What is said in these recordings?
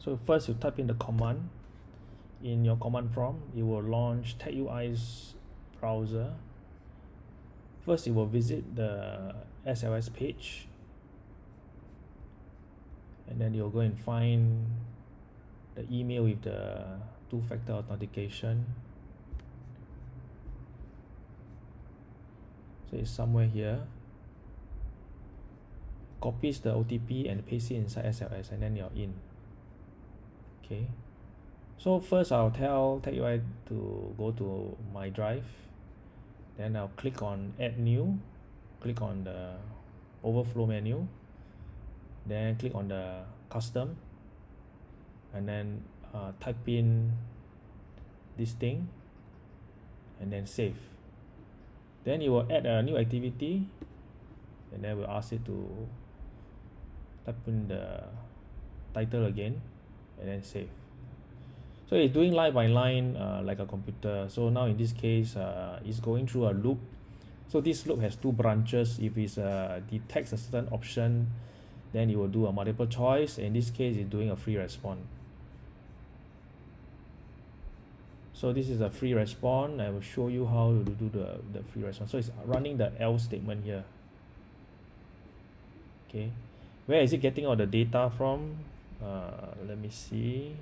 so first you type in the command. In your command prompt it will launch TagUI's browser. First it will visit the SLS page. And then you'll go and find the email with the two-factor authentication. So it's somewhere here. Copies the OTP and paste it inside SLS and then you're in okay. So first I'll tell TagUI to go to my drive. Then I'll click on add new. Click on the overflow menu. Then click on the custom. And then uh, type in this thing. And then save. Then you will add a new activity. And then we'll ask it to type in the title again and then save. So it's doing line by line uh, like a computer. So now in this case uh, it's going through a loop. So this loop has two branches. If it uh, detects a certain option then it will do a multiple choice. In this case it's doing a free response. So this is a free response. I will show you how to do the the free response. So it's running the else statement here. Okay. Where is it getting all the data from uh, let me see.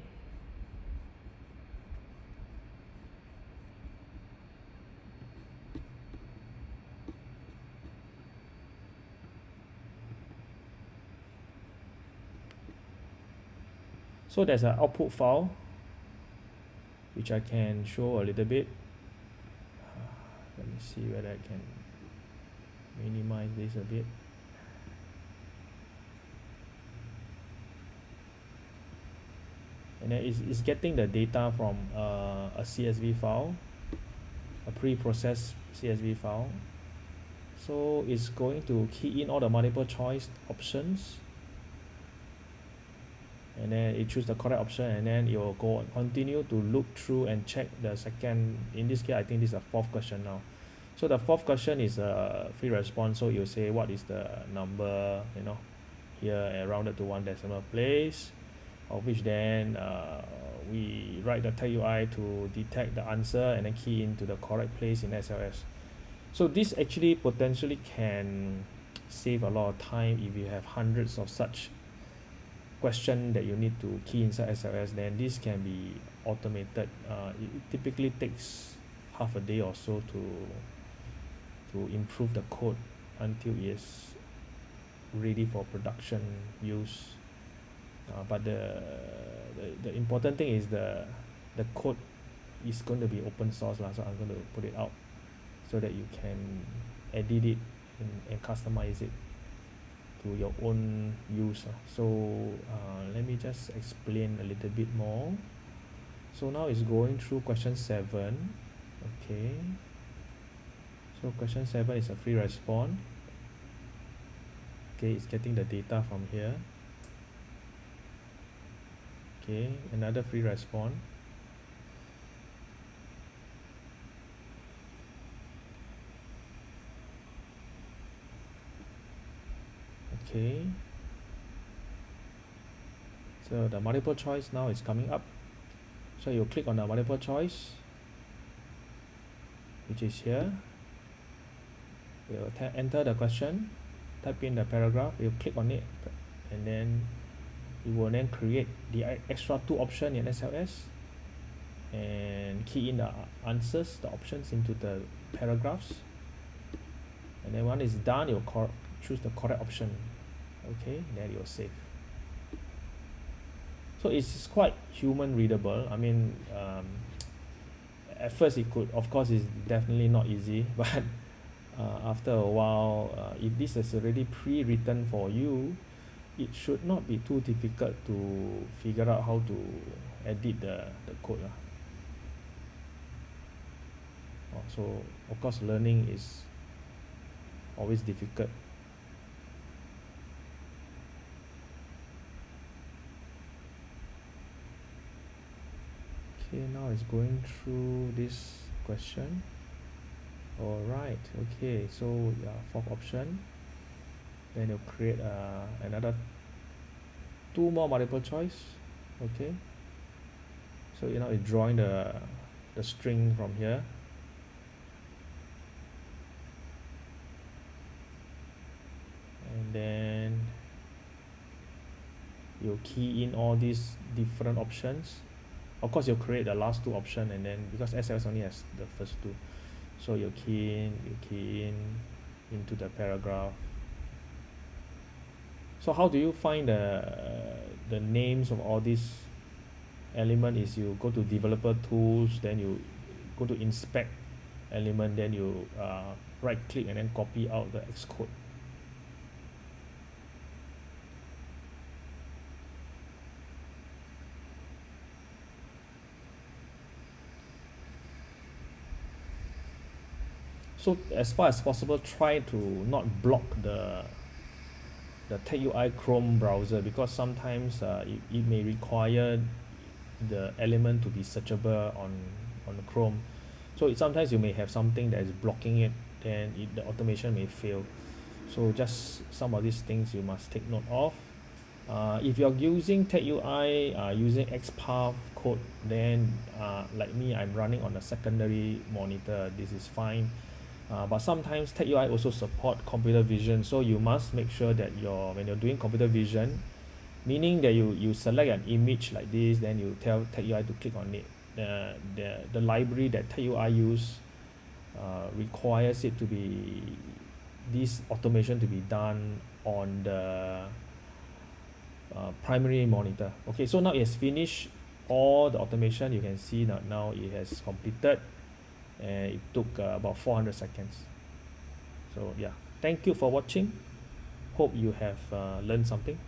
So there's an output file which I can show a little bit. Uh, let me see whether I can minimize this a bit and then it's, it's getting the data from uh, a CSV file a pre-processed CSV file. So it's going to key in all the multiple choice options. And then it choose the correct option and then it will go continue to look through and check the second. In this case I think this is a fourth question now. So the fourth question is a free response. So you say what is the number you know here and rounded to one decimal place of which then uh, we write the TagUI to detect the answer and then key into the correct place in SLS so this actually potentially can save a lot of time if you have hundreds of such question that you need to key inside SLS then this can be automated. Uh, it typically takes half a day or so to to improve the code until it is ready for production use uh, but the, the the important thing is the the code is going to be open source lah so I'm going to put it out so that you can edit it and, and customize it to your own use so uh, let me just explain a little bit more. So now it's going through question seven okay? So question seven is a free response. Okay it's getting the data from here okay another free response. Okay. So the multiple choice now is coming up. So you click on the multiple choice which is here. You enter the question type in the paragraph you click on it and then it will then create the extra two option in SLS and key in the answers the options into the paragraphs. And then when it's done you will choose the correct option. Okay then you will save. so it's quite human readable. I mean um, at first it could of course it's definitely not easy but uh, after a while uh, if this is already pre-written for you it should not be too difficult to figure out how to edit the, the code lah. Oh, so of course learning is always difficult. Okay now it's going through this question. All right okay so yeah fourth option then you create uh, another two more multiple choice okay? So you know it's drawing the the string from here. And then you key in all these different options. Of course you create the last two option and then because S_L_S only has the first two. So you key in you key in into the paragraph so how do you find the the names of all these element is you go to developer tools then you go to inspect element then you uh right click and then copy out the X code? So as far as possible try to not block the the TagUI Chrome browser because sometimes uh it, it may require the element to be searchable on on the Chrome. So it sometimes you may have something that is blocking it then it the automation may fail. So just some of these things you must take note of. Uh if you're using TagUI uh using XPath code then uh like me I'm running on a secondary monitor. This is fine uh but sometimes TagUI also support computer vision so you must make sure that your when you're doing computer vision meaning that you you select an image like this then you tell TagUI to click on it. The the the library that TagUI use uh requires it to be this automation to be done on the uh primary monitor. Okay so now it has finished all the automation. You can see that now it has completed and it took uh, about four hundred seconds. So yeah. Thank you for watching. Hope you have uh learned something